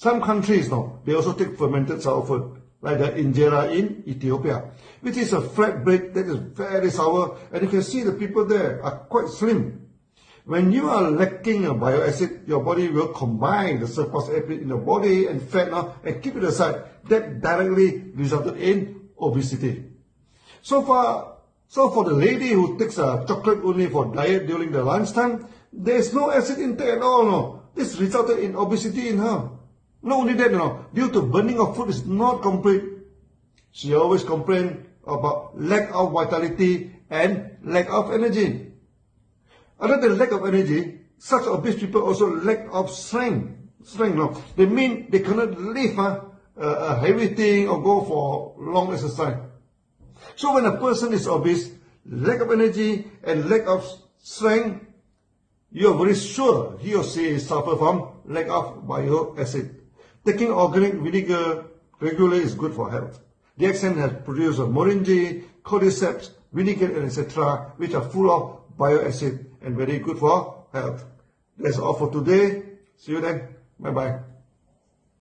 Some countries now, they also take fermented sour food, like the injera in Ethiopia, which is a flat bread that is very sour, and you can see the people there are quite slim. When you are lacking a bile acid, your body will combine the surplus acid in your body and fat now and keep it aside. That directly resulted in obesity. So far, so for the lady who takes a chocolate only for diet during the lunchtime, there is no acid intake at all. No. This resulted in obesity in her. Not only that, you know, due to burning of food is not complete. She always complained about lack of vitality and lack of energy. Other than lack of energy, such obese people also lack of strength. Strength, no? They mean they cannot lift huh, a heavy thing or go for long exercise. So when a person is obese, lack of energy and lack of strength, you are very sure he or she suffer from lack of bile acid. Taking organic vinegar regularly is good for health. The DXN has produced moringa, cordyceps, vinegar, etc., which are full of bile acid and very good for health. That's all for today. See you then. Bye-bye.